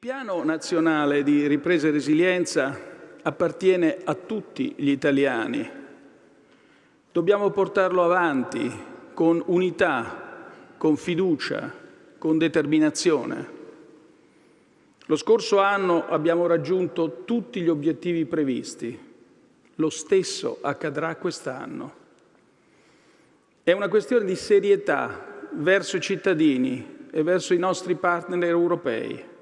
Il piano nazionale di ripresa e resilienza appartiene a tutti gli italiani. Dobbiamo portarlo avanti con unità, con fiducia, con determinazione. Lo scorso anno abbiamo raggiunto tutti gli obiettivi previsti. Lo stesso accadrà quest'anno. È una questione di serietà verso i cittadini e verso i nostri partner europei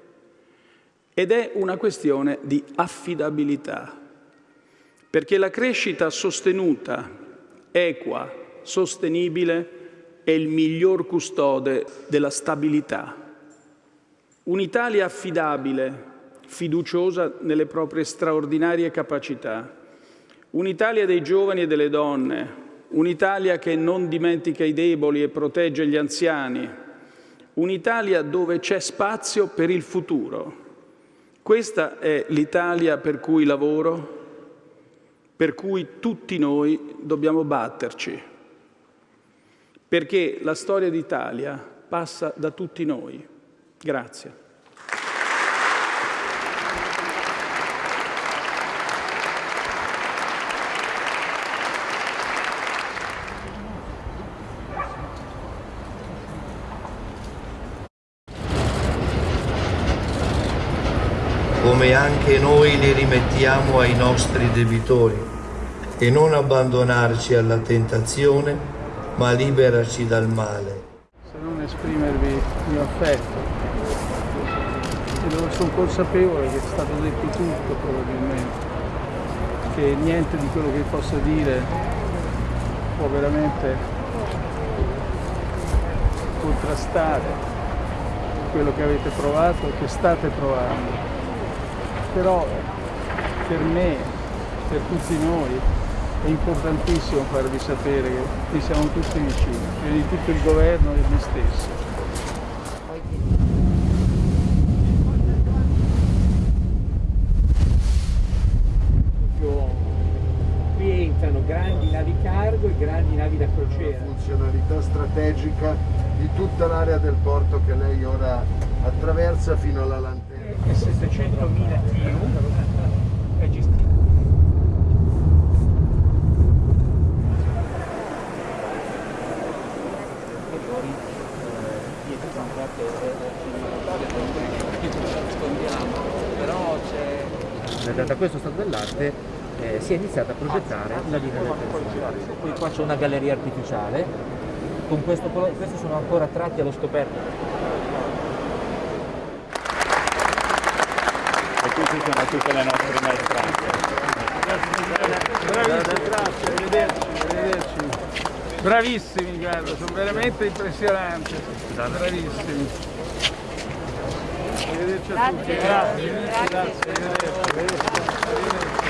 ed è una questione di affidabilità, perché la crescita sostenuta, equa, sostenibile è il miglior custode della stabilità. Un'Italia affidabile, fiduciosa nelle proprie straordinarie capacità. Un'Italia dei giovani e delle donne. Un'Italia che non dimentica i deboli e protegge gli anziani. Un'Italia dove c'è spazio per il futuro. Questa è l'Italia per cui lavoro, per cui tutti noi dobbiamo batterci, perché la storia d'Italia passa da tutti noi. Grazie. Come anche noi li rimettiamo ai nostri debitori, e non abbandonarci alla tentazione, ma liberaci dal male. Se non esprimervi il mio affetto, sono consapevole che è stato detto tutto probabilmente, che niente di quello che possa dire può veramente contrastare quello che avete provato e che state provando. Però per me, per tutti noi, è importantissimo farvi sapere che vi siamo tutti vicini, prima di tutto il governo e me stesso. Qui entrano grandi navi cargo e grandi navi da crociera. funzionalità strategica di tutta l'area del porto che lei ora attraversa fino alla lanterna. È 700.000 TU, è gestito. E poi dietro c'è un quarto nascondiamo, però c'è... Da questo stato dell'arte eh, si è iniziata a progettare la linea del personale. Qui qua c'è una galleria artificiale, con questo, questi sono ancora tratti allo scoperto. Queste sono tutte le nostre maestranze. Bravissimi, grazie, arrivederci, arrivederci. Bravissimi, guarda, sono veramente impressionanti. Bravissimi. Arrivederci a tutti, grazie, grazie, arrivederci. arrivederci.